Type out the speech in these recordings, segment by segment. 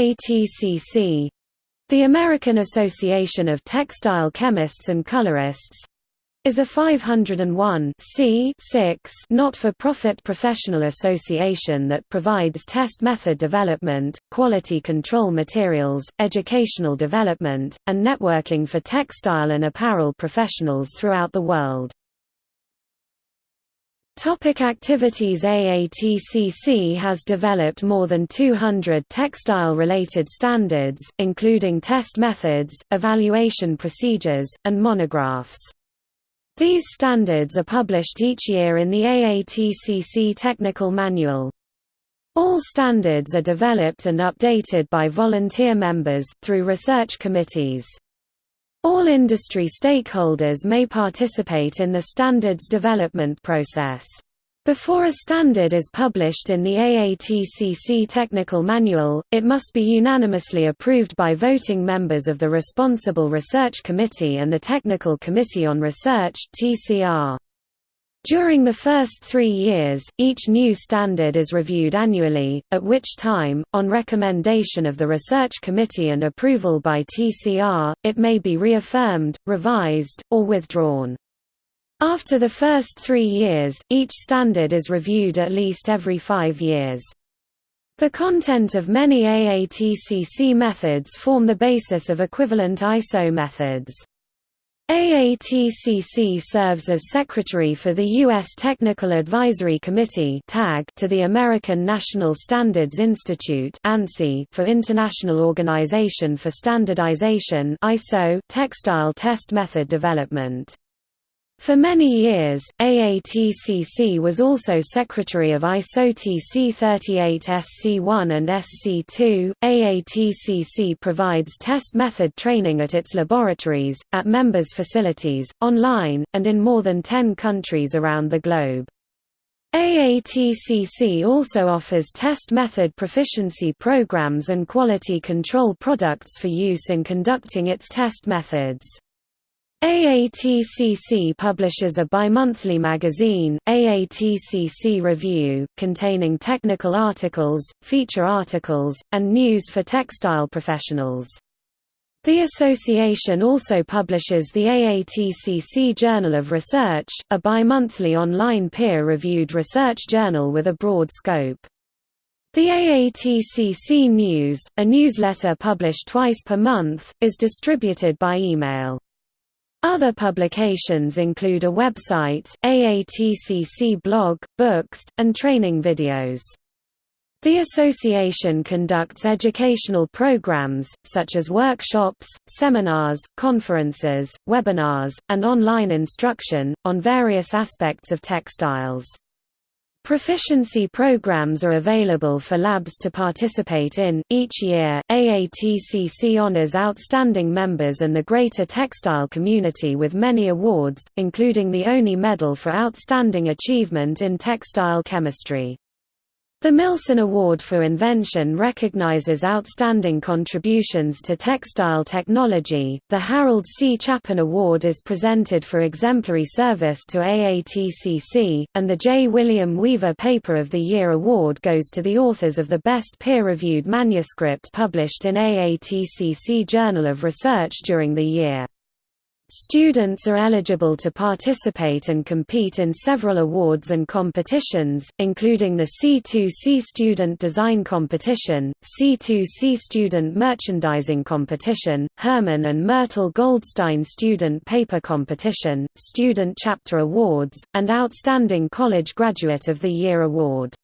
AATCC the American Association of Textile Chemists and Colorists is a 501 not-for-profit professional association that provides test method development, quality control materials, educational development, and networking for textile and apparel professionals throughout the world. Topic activities AATCC has developed more than 200 textile-related standards, including test methods, evaluation procedures, and monographs. These standards are published each year in the AATCC Technical Manual. All standards are developed and updated by volunteer members, through research committees. All industry stakeholders may participate in the standards development process. Before a standard is published in the AATCC Technical Manual, it must be unanimously approved by voting members of the Responsible Research Committee and the Technical Committee on Research TCR. During the first three years, each new standard is reviewed annually, at which time, on recommendation of the Research Committee and approval by TCR, it may be reaffirmed, revised, or withdrawn. After the first three years, each standard is reviewed at least every five years. The content of many AATCC methods form the basis of equivalent ISO methods. AATCC serves as secretary for the U.S. Technical Advisory Committee to the American National Standards Institute for International Organization for Standardization textile test method development. For many years, AATCC was also secretary of ISO TC 38 SC1 and SC2. AATCC provides test method training at its laboratories, at members' facilities, online, and in more than 10 countries around the globe. AATCC also offers test method proficiency programs and quality control products for use in conducting its test methods. AATCC publishes a bi-monthly magazine, AATCC Review, containing technical articles, feature articles, and news for textile professionals. The association also publishes the AATCC Journal of Research, a bi-monthly online peer-reviewed research journal with a broad scope. The AATCC News, a newsletter published twice per month, is distributed by email. Other publications include a website, AATCC blog, books, and training videos. The association conducts educational programs, such as workshops, seminars, conferences, webinars, and online instruction, on various aspects of textiles. Proficiency programs are available for labs to participate in. Each year, AATCC honors outstanding members and the greater textile community with many awards, including the Olney Medal for Outstanding Achievement in Textile Chemistry. The Millson Award for Invention recognizes outstanding contributions to textile technology. The Harold C. Chapin Award is presented for exemplary service to AATCC, and the J. William Weaver Paper of the Year Award goes to the authors of the best peer-reviewed manuscript published in AATCC Journal of Research during the year. Students are eligible to participate and compete in several awards and competitions, including the C2C Student Design Competition, C2C Student Merchandising Competition, Herman and Myrtle Goldstein Student Paper Competition, Student Chapter Awards, and Outstanding College Graduate of the Year Award.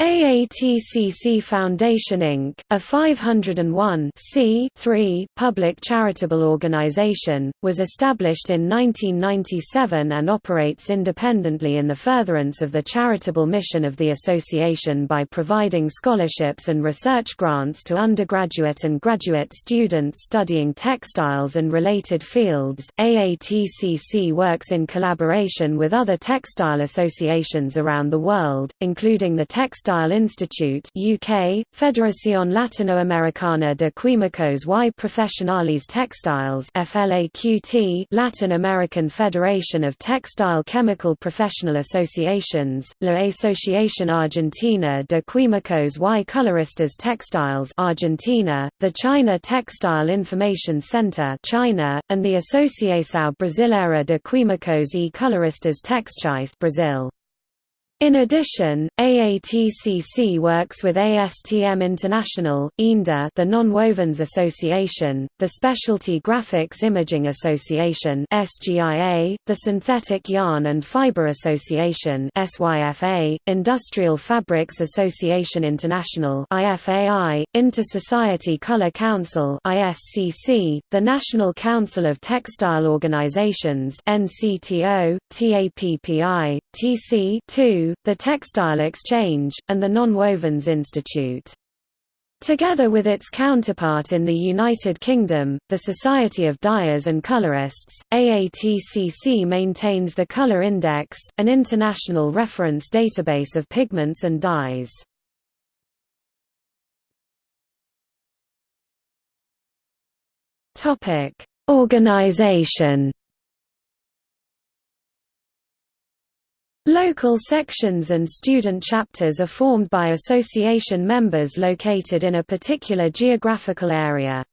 AATCC Foundation Inc., a 501 public charitable organization, was established in 1997 and operates independently in the furtherance of the charitable mission of the association by providing scholarships and research grants to undergraduate and graduate students studying textiles and related fields. AATCC works in collaboration with other textile associations around the world, including the Textile Textile Institute UK, Federación Latinoamericana de Químicos y Profesionales Textiles FLAQT Latin American Federation of Textile Chemical Professional Associations, La Asociación Argentina de Químicos y Coloristas Textiles Argentina, the China Textile Information Center China, and the Associação Brasileira de Químicos e Coloristas Textiles Brazil. In addition, AATCC works with ASTM International, INDA the Nonwovens Association, the Specialty Graphics Imaging Association SGIA, the Synthetic Yarn and Fiber Association SYFA, Industrial Fabrics Association International IFAI, Inter-Society Color Council ISCC, the National Council of Textile Organizations NCTO, TAPPI, TC 2 the Textile Exchange, and the Nonwovens Institute. Together with its counterpart in the United Kingdom, the Society of Dyers and Colorists, AATCC maintains the Color Index, an international reference database of pigments and dyes. Organization Local sections and student chapters are formed by association members located in a particular geographical area.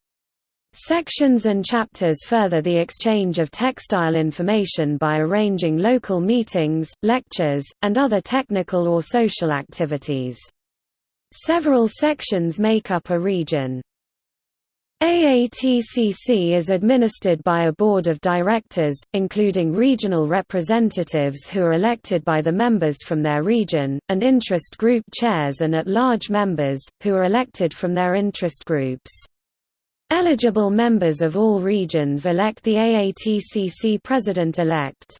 Sections and chapters further the exchange of textile information by arranging local meetings, lectures, and other technical or social activities. Several sections make up a region. AATCC is administered by a board of directors, including regional representatives who are elected by the members from their region, and interest group chairs and at-large members, who are elected from their interest groups. Eligible members of all regions elect the AATCC president-elect.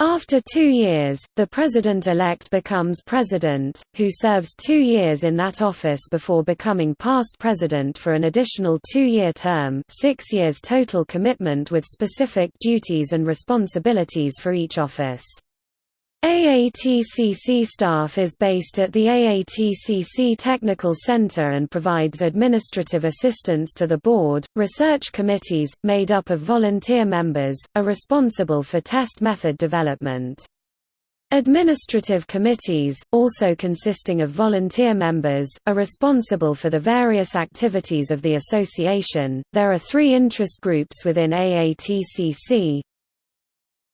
After two years, the president-elect becomes president, who serves two years in that office before becoming past president for an additional two-year term six years total commitment with specific duties and responsibilities for each office. AATCC staff is based at the AATCC Technical Center and provides administrative assistance to the board. Research committees, made up of volunteer members, are responsible for test method development. Administrative committees, also consisting of volunteer members, are responsible for the various activities of the association. There are three interest groups within AATCC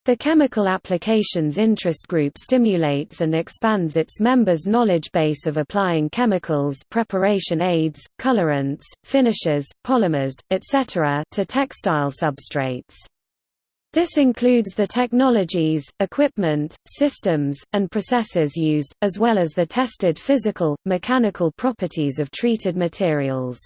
the Chemical Applications Interest Group stimulates and expands its members' knowledge base of applying chemicals preparation aids, colorants, finishes, polymers, etc. to textile substrates. This includes the technologies, equipment, systems, and processes used, as well as the tested physical, mechanical properties of treated materials.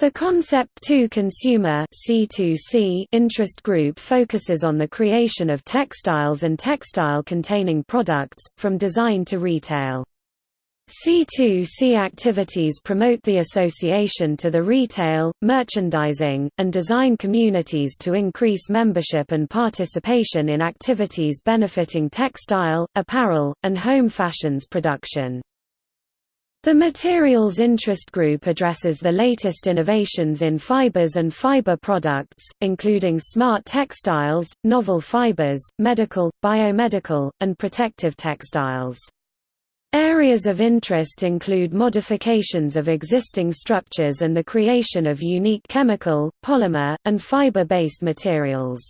The Concept 2 Consumer C2C interest group focuses on the creation of textiles and textile-containing products, from design to retail. C2C activities promote the association to the retail, merchandising, and design communities to increase membership and participation in activities benefiting textile, apparel, and home fashions production. The Materials Interest Group addresses the latest innovations in fibers and fiber products, including smart textiles, novel fibers, medical, biomedical, and protective textiles. Areas of interest include modifications of existing structures and the creation of unique chemical, polymer, and fiber-based materials.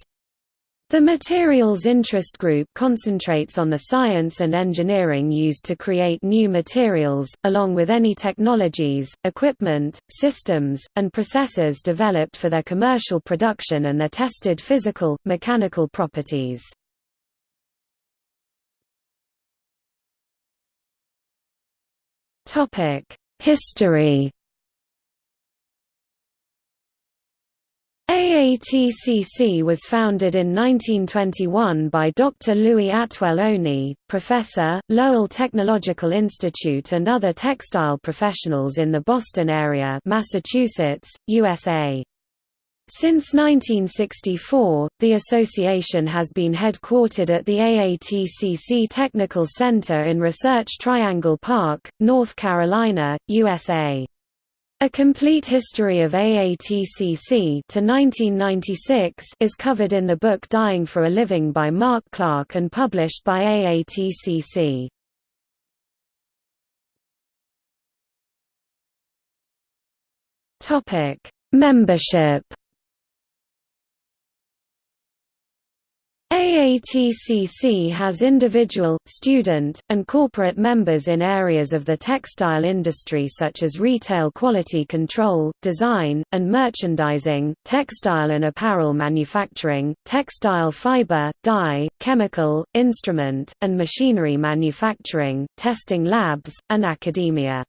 The Materials Interest Group concentrates on the science and engineering used to create new materials, along with any technologies, equipment, systems, and processes developed for their commercial production and their tested physical, mechanical properties. History AATCC was founded in 1921 by Dr. Louis Atwell Olney, professor, Lowell Technological Institute and other textile professionals in the Boston area Massachusetts, USA. Since 1964, the association has been headquartered at the AATCC Technical Center in Research Triangle Park, North Carolina, USA. A complete history of AATCC to 1996 is covered in the book Dyeing for a Living by Mark Clark and published by AATCC. Topic: Membership AATCC has individual, student, and corporate members in areas of the textile industry such as retail quality control, design, and merchandising, textile and apparel manufacturing, textile fiber, dye, chemical, instrument, and machinery manufacturing, testing labs, and academia.